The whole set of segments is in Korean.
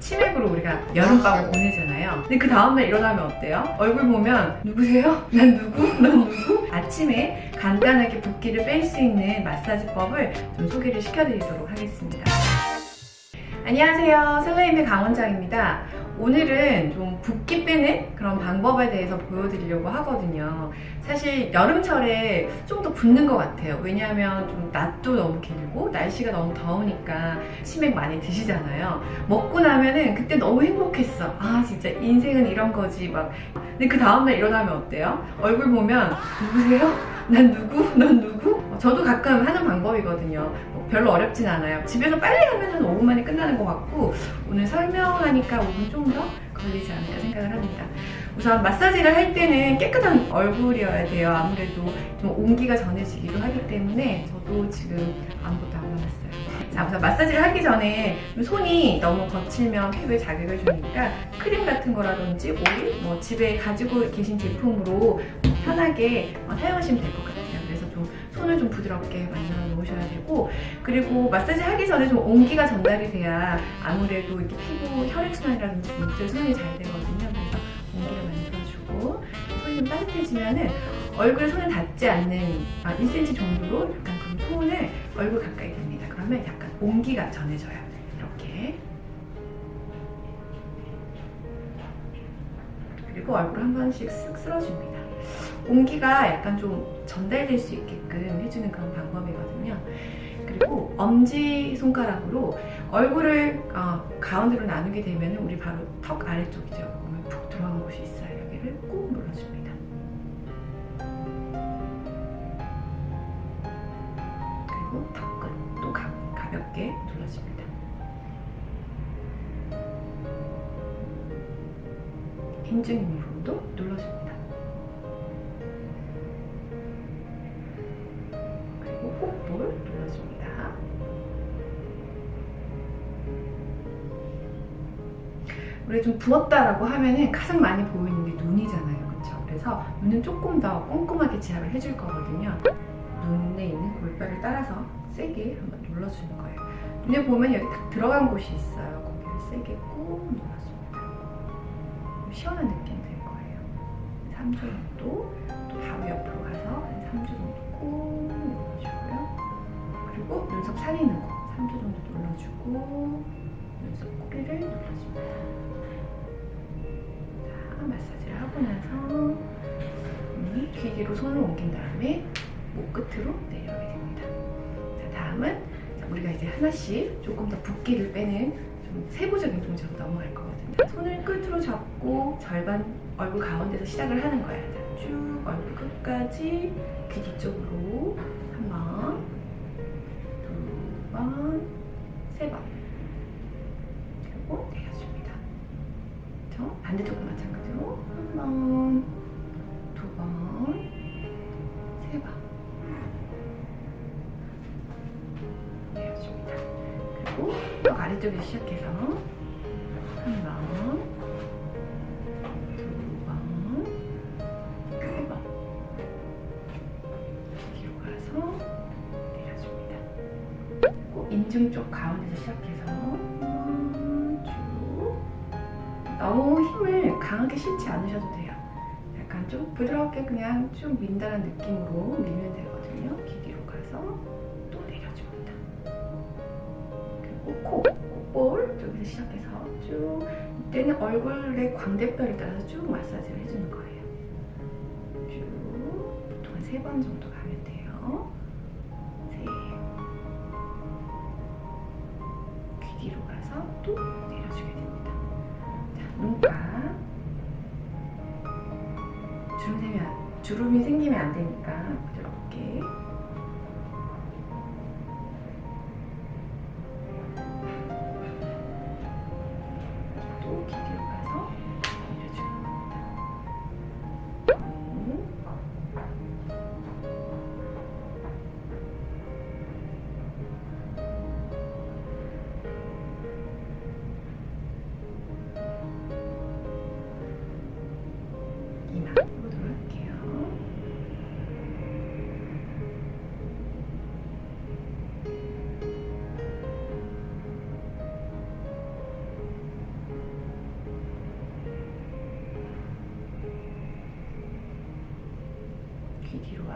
치맥으로 우리가 여름밤을 보내잖아요. 근데 그 다음날 일어나면 어때요? 얼굴 보면 누구세요? 난 누구? 난 누구? 아침에 간단하게 붓기를 뺄 수 있는 마사지법을 좀 소개를 시켜드리도록 하겠습니다. 안녕하세요. 설레임의 강원장입니다. 오늘은 좀 붓기 빼는 그런 방법에 대해서 보여드리려고 하거든요. 사실 여름철에 좀 더 붓는 것 같아요. 왜냐하면 좀 낮도 너무 길고 날씨가 너무 더우니까 치맥 많이 드시잖아요. 먹고 나면은 그때 너무 행복했어. 아 진짜 인생은 이런 거지 막. 근데 그 다음날 일어나면 어때요? 얼굴 보면 누구세요? 난 누구? 넌 누구? 저도 가끔 하는 방법이거든요. 뭐 별로 어렵진 않아요. 집에서 빨리 하면 한 5분 만에 끝나는 것 같고 오늘 설명하니까 5분 좀 더 걸리지 않을까 생각을 합니다. 우선 마사지를 할 때는 깨끗한 얼굴이어야 돼요. 아무래도 좀 온기가 전해지기도 하기 때문에 저도 지금 아무것도 안 발랐어요. 자, 우선 마사지를 하기 전에 손이 너무 거칠면 피부에 자극을 주니까 크림 같은 거라든지 오일, 뭐 집에 가지고 계신 제품으로 편하게 사용하시면 될 것 같아요. 그래서 좀 손을 좀 부드럽게 만들어 놓으셔야 되고 그리고 마사지 하기 전에 좀 온기가 전달이 돼야 아무래도 이렇게 피부 혈액순환이라든지 문제순환이 잘 되거든요. 그래서 온기를 만들어주고 손이 좀 따뜻해지면은 얼굴에 손을 닿지 않는 아, 1cm 정도로 약간 그런 톤을 얼굴 가까이 됩니다. 그러면 약간 온기가 전해져요. 이렇게 그리고 얼굴 한 번씩 쓱 쓸어줍니다. 온기가 약간 좀 전달될 수 있게끔 해주는 그런 방법이거든요. 그리고 엄지 손가락으로 얼굴을 어, 가운데로 나누게 되면 우리 바로 턱 아래쪽이죠. 보면 푹 들어간 곳이 있어요. 여기를 꾹 눌러줍니다. 그리고 턱끝도 가, 가볍게 눌러줍니다. 인중 부분도 눌러줍니다. 우리 좀 부었다라고 하면은 가장 많이 보이는 게 눈이잖아요. 그렇죠? 그래서 눈은 조금 더 꼼꼼하게 제압을 해줄 거거든요. 눈에 있는 골뼈를 따라서 세게 한번 눌러주는 거예요. 눈에 보면 여기 딱 들어간 곳이 있어요. 거기를 세게 꾹 눌러줍니다. 좀 시원한 느낌 들 거예요. 3초 정도 또 바로 옆으로 가서 한 3초 정도 꾹 눌러주고요. 그리고 눈썹 사리는 거 3초 정도 눌러주고 꼬리를 눌러줍니다. 자, 마사지를 하고 나서 이귀 뒤로 손을 옮긴 다음에 목 끝으로 내려오게 됩니다. 자, 다음은 자, 우리가 이제 하나씩 조금 더 붓기를 빼는 좀 세부적인 동작으로 넘어갈 거거든요. 손을 끝으로 잡고 절반 얼굴 가운데서 시작을 하는 거예요. 자, 쭉 얼굴 끝까지 귀 뒤쪽으로 한 번, 두 번, 세 번. 그리고 내려줍니다. 저 반대쪽도 마찬가지로 한 번, 두 번, 세 번. 내려줍니다. 그리고 턱 아래쪽에서 시작해서 한 번, 두 번, 세 번. 뒤로 가서 내려줍니다. 그리고 인중 쪽 가운데서 시작해서 너무 힘을 강하게 실지 않으셔도 돼요. 약간 좀 부드럽게 그냥 쭉 민다는 느낌으로 밀면 되거든요. 귀 뒤로 가서 또 내려줍니다. 그리고 코, 콧볼 쪽에서 시작해서 쭉 이때는 얼굴의 광대뼈를 따라서 쭉 마사지를 해주는 거예요. 쭉 보통 한 세 번 정도 가면 돼요. 세. 귀 뒤로 가서 또 내려주게 됩니다. 자, 눈가. 주름 생기면, 주름이 생기면 안 되니까 부드럽게.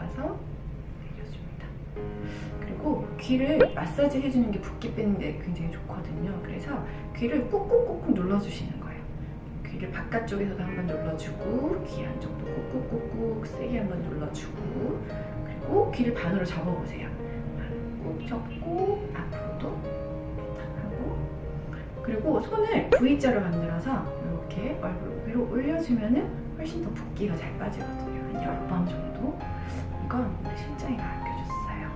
여기 뒤로 와서 내려줍니다. 그리고 귀를 마사지 해주는 게 붓기 빼는 데 굉장히 좋거든요. 그래서 귀를 꾹꾹꾹꾹 눌러주시는 거예요. 귀를 바깥쪽에서도 한번 눌러주고 귀 안쪽도 꾹꾹꾹꾹 세게 한번 눌러주고 그리고 귀를 반으로 접어보세요. 꾹 접고 앞으로도 탁 하고 그리고 손을 V자로 만들어서 이렇게 얼굴 위로 올려주면 은 훨씬 더 붓기가 잘 빠지거든요. 한 10번 정도. 이건 우리 실장이가 알려줬어요.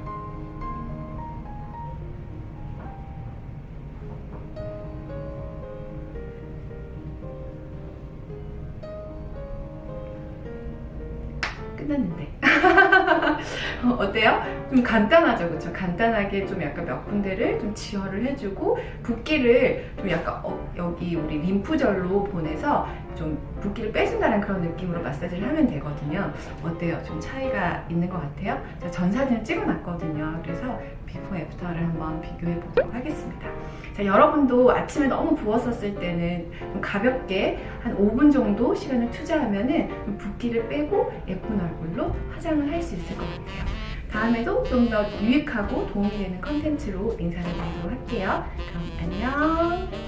끝났는데. 어, 어때요? 좀 간단하죠, 그렇죠? 간단하게 좀 약간 몇 군데를 좀 지혈을 해주고 붓기를 좀 약간 어, 여기 우리 림프절로 보내서 좀 붓기를 빼준다는 그런 느낌으로 마사지를 하면 되거든요. 어때요? 좀 차이가 있는 것 같아요? 제가 전 사진을 찍어놨거든요. 그래서 before after를 한번 비교해 보도록 하겠습니다. 자, 여러분도 아침에 너무 부었었을 때는 좀 가볍게 한 5분 정도 시간을 투자하면은 좀 붓기를 빼고 예쁜 얼굴로 화장을 할 수 있을 것 같아요. 다음에도 좀 더 유익하고 도움이 되는 컨텐츠로 인사를 드리도록 할게요. 그럼 안녕!